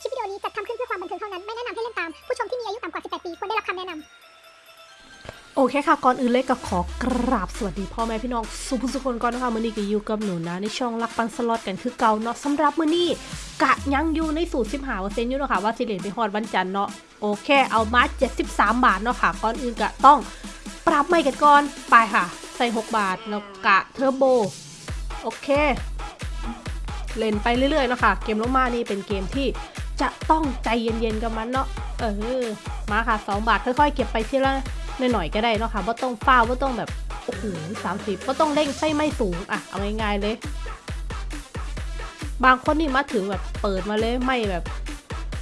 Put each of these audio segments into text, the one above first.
คลิปวิดีโอนี้จัดทำขึ้นเพื่อความบันเทิงเท่านั้น ไม่แนะนำให้เล่นตาม ผู้ชมที่มีอายุต่ำกว่า 18 ปีควรได้รับคำแนะนำโอเคค่ะ ก่อนอื่นเลยก็ขอกราบสวัสดีพ่อแม่พี่น้องสุผู้สุคนก่อนนะคะมื้อนี้ก็อยู่กับหนูนะ ในช่องรักปันสล็อตกันคือเก่าเนาะสำหรับมื้อนี้กะยังอยู่ในสูตร15เปอร์เซ็นต์อยู่เนาะค่ะว่าสิเหรียญไปฮอดวันจันทร์เนาะโอเค เอามา73 บาทเนาะค่ะก่อนอื่นก็ต้องปรับใหม่กันก่อนไปค่ะ ใส่ 6 บาทแล้วกะเทอร์โบโอเคเล่นไปเรื่อยๆเนาะค่ะเกมลมานี่เป็นเกมที่ จะต้องใจเย็นๆกับมันเนาะเออมาค่ะ 2 บาทค่อยๆ เก็บไปทีละหน่อยๆก็ได้เนาะค่ะว่าต้องฟ้าว่าต้องแบบโอ้โหสามสิบว่าต้องเร่งไส้ไม่สูงอะเอาง่ายๆเลย บางคนนี่มาถึงแบบเปิดมาเลยไม่แบบ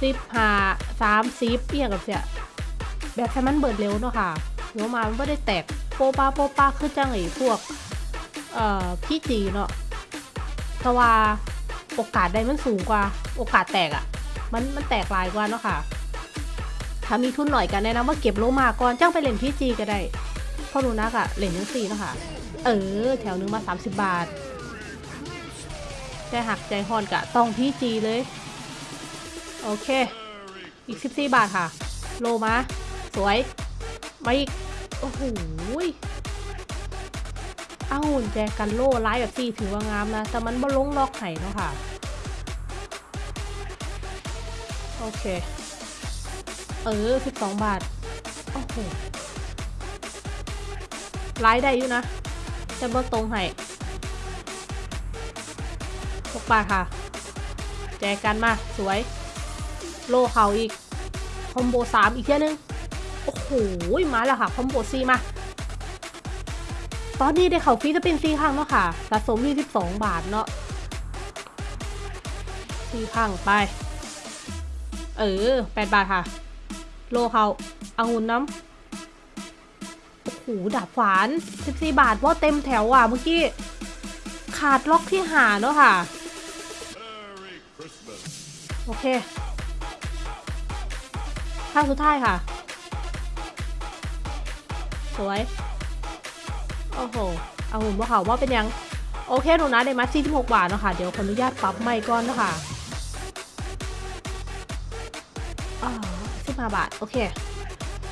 สิบห้าสามสิบเอียงกับเสียแบบให้มันเบิดเร็วเนาะค่ะหัวมามันไม่ได้แตกโปป้าโปป้าคือจังไอ้พวกเอ่อพี่จีเนาะแต่ว่าโอกาสได้มันสูงกว่า โอกาสแตกอะ่ะ มันมันแตกหลายกว่าเนาะค่ะ ถ้ามีทุนหน่อยกันแนะนำว่าเก็บโลมาก่อนจ้างไปเล่นพี่จีก็ได้เพ่อรู้นักอะเล่นยังสี่เนาะค่ะ เออ แถวนึงมา 30 บาท ใจหักใจหอนกะต้องพี่จีเลย โอเค อีก 14 บาทค่ะ โลมา สวย มาอีก โอ้โหเอ้าแจกันโล่ไลฟ์แบบสี่ถือว่างามนะ แต่มันบ่ลงล็อกไห้เนาะค่ะ โอเค เออสิบสองบาท โอ้โหไลฟ์ได้อยู่นะแต่บ่ตรงไห้หกบาทค่ะ แจกกันมา สวย โลเขาอีก คอมโบสามอีกเที่ยนึง โอ้โห มาแล้วค่ะ คอมโบซีมา ตอนนี้ได้เขาฟรีจะเป็นซีครั้งเนาะค่ะ สะสมที่12บาทเนาะซีครั้งไป เออ8บาทค่ะ โลเขาเอางุนน้ำโอ้โหดาบฝาน14บาทว่าเต็มแถวอะเมื่อกี้ขาดล็อกที่หาเนาะค่ะ โอเคข้าสุดท้ายค่ะ สวย โอ้โห เอาหุ่นว่าเขาว่าเป็นยัง โอเคหนูนะได้มา46 บาทเนาะค่ะ เดี๋ยวขออนุญาตปรับใหม่ก่อนเนาะค่ะ อ่า15บาท โอเค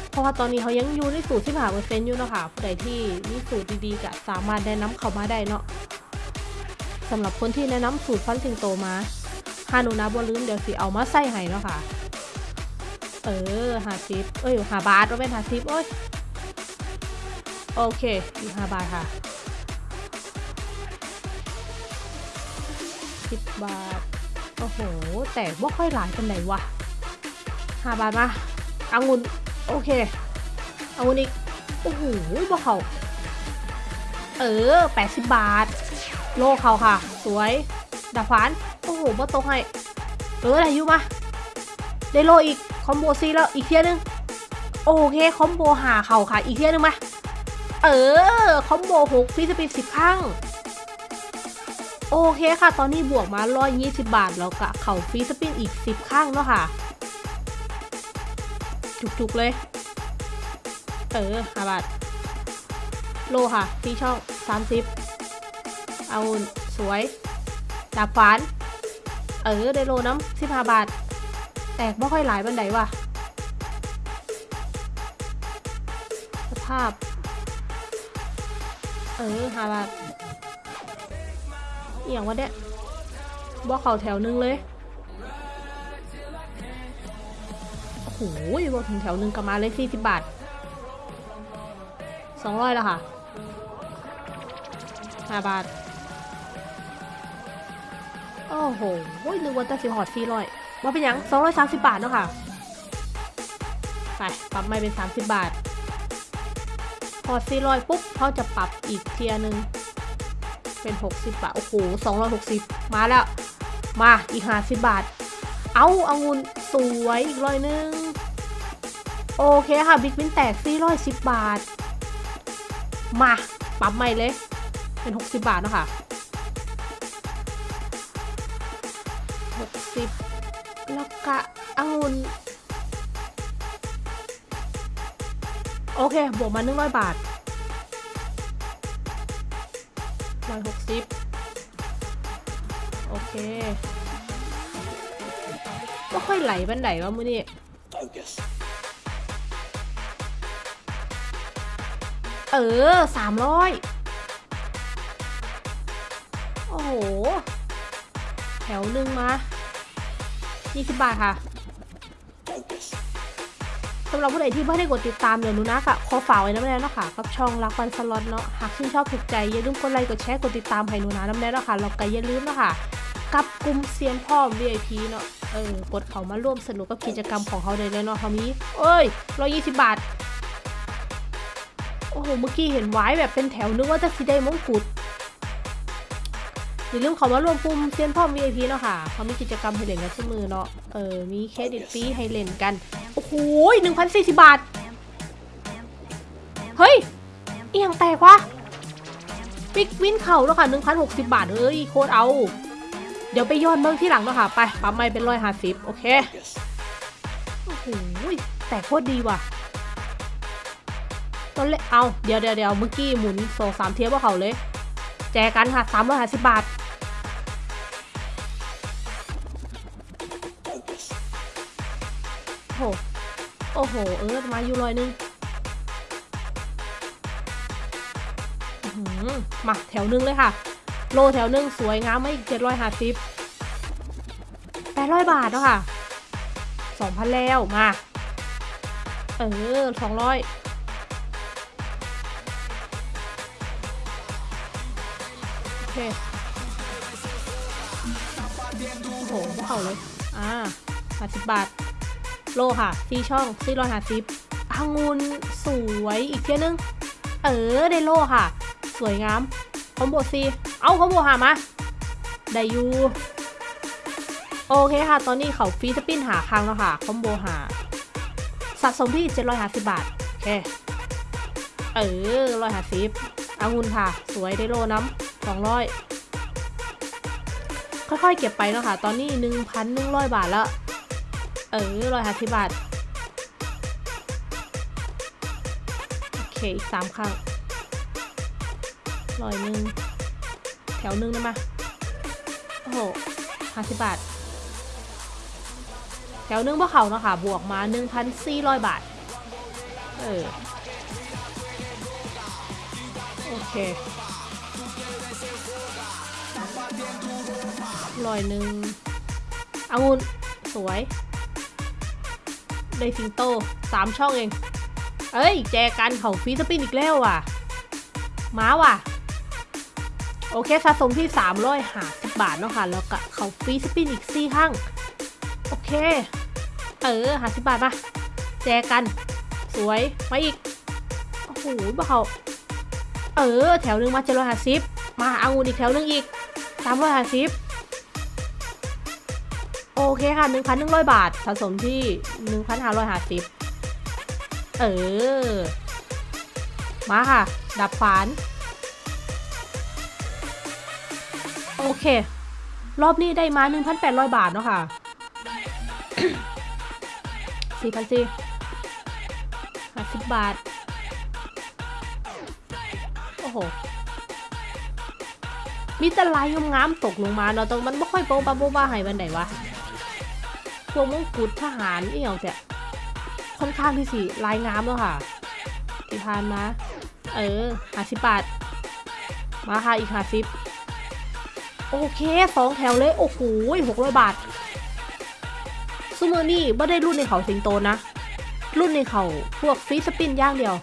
เพราะว่าตอนนี้เขายังอยู่ในสูตร15เปอร์เซ็นต์อยู่เนาะค่ะ ผู้ใดที่มีสูตรดีๆก็สามารถแนะนำเขามาได้เนาะสำหรับคนที่แนะนำสูตรฟันสิงโตมาฮานูนะบัวลืมเดี๋ยวสิเอามาใส่ให้เนาะค่ะ เออหาซิปเอ้ยหาบาทว่าเป็นหาซิปโอ้ย โอเค อีกห้าบาทค่ะสิบบาท โอ้โห แต่ว่าค่อยหลายเป็นไหนวะ ห้าบาทมาเอางุนโอเคเอางุนอีก โอ้โหบ่เขาเออแปดสิบบาท โลเขาค่ะ สวยดาฟาน โอ้โหบ่ตกให้เอออะไรอยู่มาได้โลอีก คอมโบซีแล้วอีกเทียนึง โอเคคอมโบหาเข่าค่ะ อีกเทียนึงมา เออ คอมโบหกฟีสปินสิบครั้งโอเคค่ะ ตอนนี้บวกมาร้อยยี่สิบบาท แล้วกะเข่าฟรีสปินอีกสิบครั้งเนาะค่ะ จุกๆเลย เออห้าบาท โลค่ะฟรีช่องสามสิบเอาสวย ดาบขวาน เออ ได้โลน้ำสิบห้าบาท แตกไม่ค่อยหลายบันไดว่ะ สภาพ เออหาบาทอหย่างวะเนี่ยบอกเขาแถวนึงเลย โอ้โหบอกถึงแถวหนึ่งกลับมาเลยสี่สิบบาทสองร้อยแล้วค่ะห้าบาท โอ้โหนึกว่าจะสิหอดสี่ร้อยว่าเป็นยังสองร้อยสามสิบบาทเนาะค่ะไปปรับไม่เป็นสามสิบบาทพอสี่ร้อยปุ๊บเขาจะปรับอีกเทียหนึ่งเป็น60บาท โอ้โห260มาแล้ว มาอีก50บาท เอาเอางุนสวยอีกร้อยหนึง โอเคค่ะบิ๊กวินแตก410 บาท มาปรับใหม่เลย เป็น 60 บาทเนาะค่ะ60 แล้วก็องุนโอเค บวกมาหนึ่งร้อยบาทร้อยหกสิบโอเคก็ค่อยไหลบันไดว่ามือนี่ เออสามร้อยโอ้โห แถวหนึ่งมา20บาทค่ะสำหรับผู้ใดที่ไม่ได้กดติดตามเดี๋ยวหนูนะกะขอฝากไว้น้ำแน่เนาะค่ะกับช่องรักวันสล็อตเนาะหากชื่นชอบถูกใจอย่าลืมกดไลค์กดแชร์กดติดตามให้หนูนะน้ำแน่เนาะค่ะแล้วก็อย่าลืมเนาะค่ะกับกลุ่มเซียนพ่อ VIP เนาะเออกดเขามาร่วมสนุกกับกิจกรรมของเขาเลยเนาะเขามีเอ้ย120บาท อ้โห เมื่อกี้เห็นไว้แบบเป็นแถวนึกว่าจะสิได้มงกุฎอย่าลืมเขามาร่วมกลุ่มเซียนพ่อ VIP เนาะค่ะเขามีกิจกรรมให้เล่นกันเสมอเนาะ เออ มีเครดิตฟรีให้เล่นกัน โอ้โหหนึ่งพันสี่สิบบาท เฮ้ย เอียงแตกวะปิกวินเข่าแล้วค่ะหนึ่งพันหกสิบบาท เฮ้ย โคตรเอา เดี๋ยวไปย้อนเบิ้งที่หลังเนาะค่ะ ไปปั๊มไม่เป็นร้อยห้าสิบโอเค โอ้โห แต่โคตรดีว่ะ ตอนเล่นเอาเดี๋ยวเดี๋ยวเดี๋ยวเมื่อกี้หมุนสองสามเทียบว่าเขาเลย แจกันค่ะสามร้อยห้าสิบบาท โอ้โห โอ้โห เออมาอยู่ร้อยหนึงมาแถวหนึงเลยค่ะ โลแถวหนึงสวยงามไม่อีกเจ็ดร้อยห้าสิบแปดร้อยบาทแล้วค่ะสองพันแล้วมา เออสองร้อย เคโอ้โหเขาเลย อ่าห้าสิบบาท โลค่ะซีช่องซีร้อยห้าสิบองุนสวยอีกเที่ยนึง เออได้โลค่ะ สวยงามคอมโบซีเอาคอมโบหามาได้ยูโอเคค่ะ ตอนนี้เขาฟีสปินหาครั้งแล้วค่ะ คอมโบหา สะสมที่ 750 บาท โอเค เออ 150องุนค่ะ สวยได้โลน้ำ 200 ค่อยๆเก็บไปเนาะค่ะ ตอนนี้ 1,100 บาทแล้ว เออร้อยห้าสิบบาท โอเค อีกสามครั้งร้อยหนึ่งแถวหนึ่งได้ไหมโอ้โหห้าสิบบาท แถวหนึ่งพวกเขาเนาะค่ะ บวกมาหนึ่งพันสี่ร้อยบาท เออ โอเค ร้อยหนึ่งองุ่นสวย ได้สิงโตสามช่องเอง เอ้ย แจกันเข้า free spin อีกแล้วว่ะมาว่ะ โอเคสะสมที่3 5 0บาทเนาะค่ะ แล้วก็เข้า free spin อีก4ครั้ง โอเค เออ50บาทมา แจกัน สวย มาอีก โอ้โหบ่เขาเออ แถวหนึ่งมา750มาเอางูอีกแถวหนึ่งอีก350โอ เคค่ะ 1,100 บาท สะสมที่ 1,550 เออ มาค่ะ ดับฝาน โอเค รอบนี้ได้มา 1,800 บาทเนาะค่ะ4,400 50บาท โอ้โห มีแต่ลายงามๆตกลงมาเนาะตรงมันไม่ค่อยโป๊ะปะโป๊ะบ้าให้บันไดวะ วมงกุฎทหารเอีหยังแต่ค่อนข้างที่สิลายงามแล้วค่ะที่ผ่านมา เออหาสิบบาท มาค่ะอีกห้าสิบโอเคสองแถวเลย โอ้โหหกร้อยบาทซูเมอร์นี่ไม่ได้รุ่นในเขาสิงโตนะ รุ่นในเขาพวกฟรีสปินย่างเดียว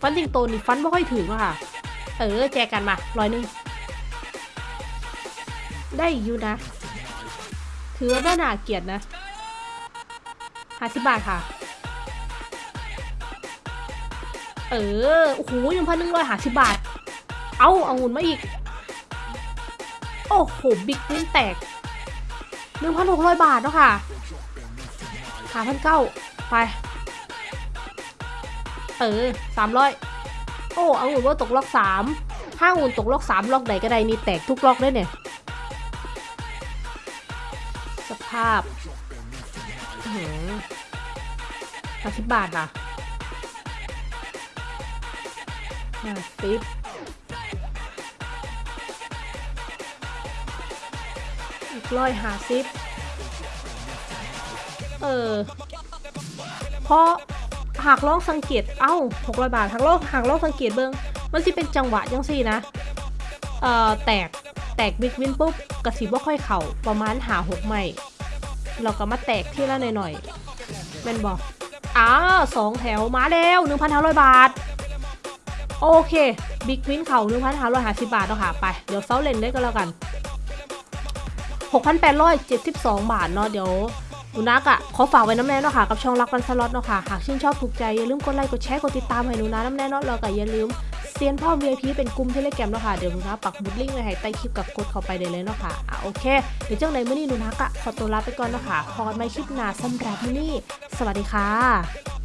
ฟันสิงโตนี่ฟันไม่ค่อยถึงอะค่ะ เออ แจกกันมาร้อยหนึ่งได้อยู่นะ ถือว่าไม่น่าเกลียดนะห้าสิบบาทค่ะ เออ โอ้โหยังพันหนึ่งร้อยห้าสิบบาท เอาเอางุ่นมาอีก โอ้โห บิ๊กวินแตกหนึ่งพันหกร้อยบาทเนาะค่ะหาพันเก้าไป เออสามร้อยโอ้เอางุ่นว่าตกล็อกสามถ้าอุ่นตกล็อกสามล็อกไหนก็ได้นี่แตกทุกล็อกเลยเนี่ย ภาพห้าสิบบาทค่ะห้าสิบอีกร้อยห้าสิบเออ เพราะหากลองสังเกต เอ้า600บาท หากลองหากลองสังเกตเบิ่งมันสิเป็นจังหวะจังซี่นะ เอ่อ แตก แตกบิ๊กวินปุ๊บกระสีบ่ค่อยเข่าประมาณหาหกใหม่ เราก็มาแตกที่ละหน่อยๆแม่นบอกอ้าสองแถวมาแล้ว1,500 บาท โอเค บิ๊กวินเข่า1,550 บาทเนาะค่ะไป เดี๋ยวเซาเลนได้ก็แล้วกัน 6,872 บาทเนาะเดี๋ยวหนูนักอะขอฝากไว้น้ำแน่เนาะค่ะกับช่องรักวันสล็อตเนาะค่ะหากชื่นชอบถูกใจอย่าลืมกดไลค์กดแชร์กดติดตามให้หนูนะน้ำแน่เนาะแล้วก็อย่าลืม เซียนพ่อ VIP เป็นกลุ่มเทเลแกรมเนาะค่ะ เดี๋ยวหนูนะปักบุดลิงก์ไว้ให้ใต้คลิปกับกดเข้าไปได้เลยเนาะค่ะอะโอเค เดี๋ยวเจ้าไหนเมื่อนี้หนูนักอะขอตัวลาไปก่อนเนาะค่ะพอกันใหม่คลิปหน้าสำหรับมื้อนี้ สวัสดีค่ะ